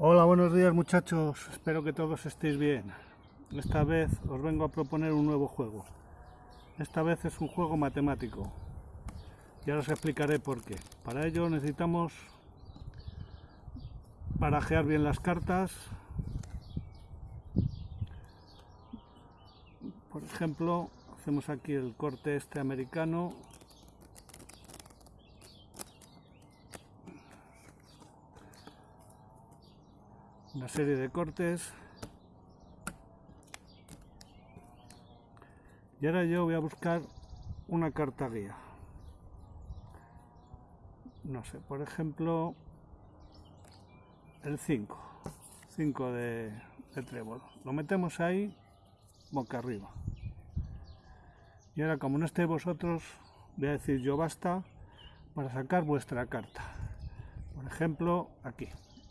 Hola, buenos días muchachos, espero que todos estéis bien. Esta vez os vengo a proponer un nuevo juego. Esta vez es un juego matemático. Y ahora os explicaré por qué. Para ello necesitamos barajear bien las cartas. Por ejemplo, hacemos aquí el corte este americano una serie de cortes. Y ahora yo voy a buscar una carta guía. No sé, por ejemplo el 5 5 de, de trébol. Lo metemos ahí boca arriba. Y ahora como no estéis vosotros voy a decir yo basta para sacar vuestra carta. Por ejemplo aquí.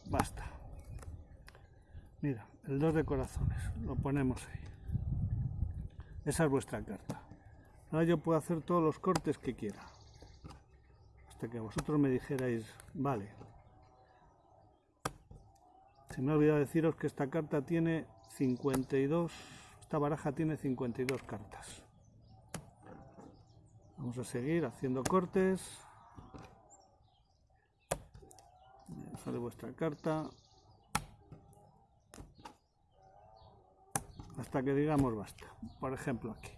Basta Mira, el 2 de corazones, lo ponemos ahí. Esa es vuestra carta. Ahora yo puedo hacer todos los cortes que quiera. Hasta que vosotros me dijerais, vale. Se me ha olvidado deciros que esta carta tiene 52, esta baraja tiene 52 cartas. Vamos a seguir haciendo cortes. Sale vuestra carta. Hasta que digamos basta. Por ejemplo aquí.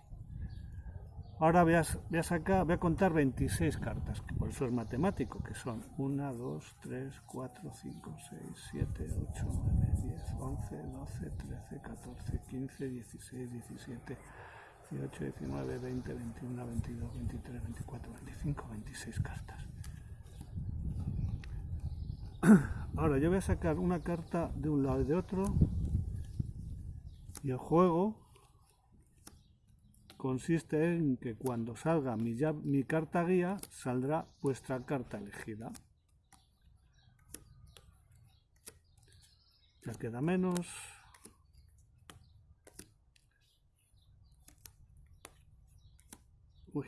Ahora voy a, voy a, sacar, voy a contar 26 cartas, que por eso es matemático, que son 1, 2, 3, 4, 5, 6, 7, 8, 9, 10, 11, 12, 13, 14, 15, 16, 17, 18, 19, 20, 21, 22, 23, 24, 25, 26 cartas. Ahora yo voy a sacar una carta de un lado y de otro y el juego consiste en que cuando salga mi, carta guía, saldrá vuestra carta elegida. Ya queda menos. Uy.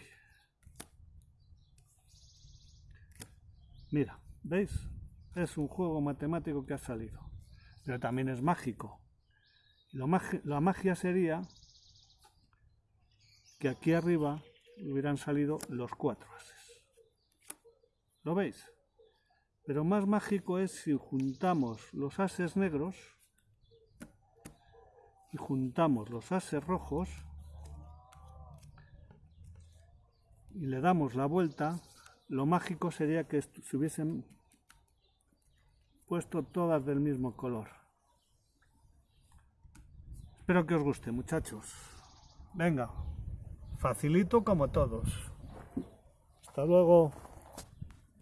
Mira, ¿veis? Es un juego matemático que ha salido. Pero también es mágico. La magia, sería que aquí arriba hubieran salido los cuatro ases. ¿Lo veis? Pero más mágico es si juntamos los ases negros y juntamos los ases rojos y le damos la vuelta, lo mágico sería que se hubiesen puesto todas del mismo color. Espero que os guste, muchachos. Venga, facilito como todos. Hasta luego.